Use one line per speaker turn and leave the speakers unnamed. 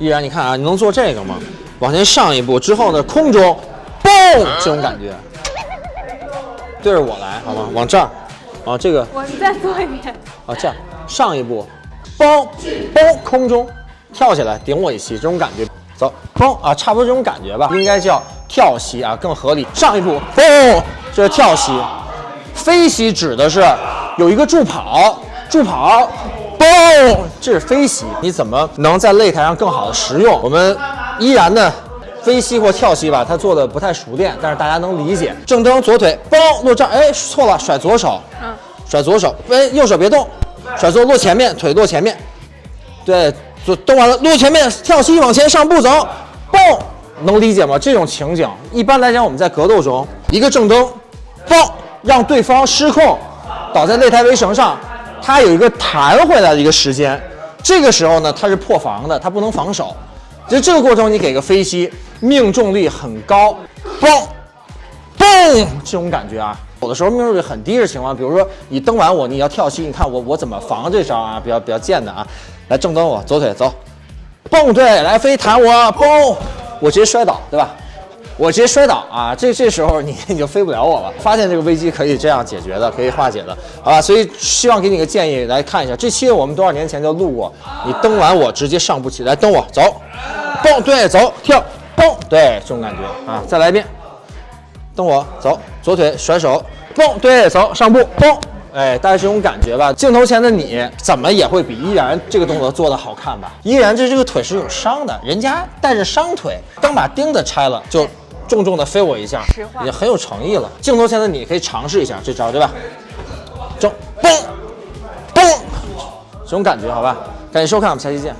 依然，你看啊，你能做这个吗？往前上一步之后呢，空中，嘣，这种感觉。对着我来，好吗？往这儿，啊，这个，
我再做一遍。
啊，这样，上一步，嘣，嘣，空中跳起来顶我一膝，这种感觉。走，嘣啊，差不多这种感觉吧，应该叫跳膝啊，更合理。上一步，嘣，这是跳膝。飞膝指的是有一个助跑，助跑，嘣，这是飞膝。你怎么能在擂台上更好的实用？我们依然的飞膝或跳膝吧，他做的不太熟练，但是大家能理解。正蹬左腿，嘣，落这儿，哎，错了，甩左手，嗯，甩左手，哎，右手别动，甩左落前面，腿落前面，对。就蹬完了，落前面，跳膝往前上步走，蹦，能理解吗？这种情景，一般来讲，我们在格斗中，一个正蹬，蹦，让对方失控，倒在擂台围绳上，他有一个弹回来的一个时间，这个时候呢，他是破防的，他不能防守。就这个过程，你给个飞膝，命中率很高，蹦，蹦，这种感觉啊，有的时候命中率很低的情况，比如说你蹬完我，你要跳膝，你看我我怎么防这招啊？比较比较贱的啊。来正蹬我，左腿走，蹦对，来飞弹我，蹦，我直接摔倒，对吧？我直接摔倒啊！这这时候你你就飞不了我了。发现这个危机可以这样解决的，可以化解的，好吧？所以希望给你个建议，来看一下这期我们多少年前就录过。你蹬完我直接上不起来，蹬我走，蹦对，走跳，蹦对，这种感觉啊！再来一遍，蹬我走，左腿甩手，蹦对，走上步，蹦。哎，大概这种感觉吧。镜头前的你怎么也会比依然这个动作做的好看吧？依然这这个腿是有伤的，人家带着伤腿，刚把钉子拆了就重重的飞我一下，已经很有诚意了。镜头前的你可以尝试一下这招，对吧？中嘣嘣，这种感觉好吧？感谢收看，我们下期见。